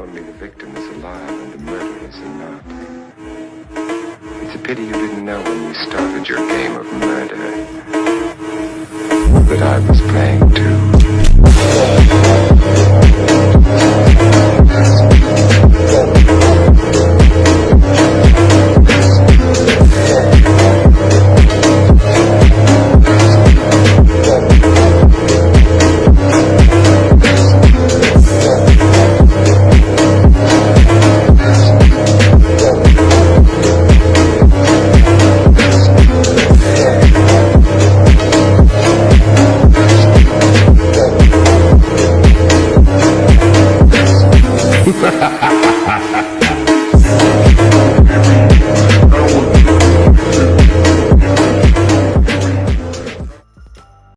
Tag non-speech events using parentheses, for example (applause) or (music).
only the victim is alive and the murderers are not. It's a pity you didn't know when you started your game of murder that I Música (laughs)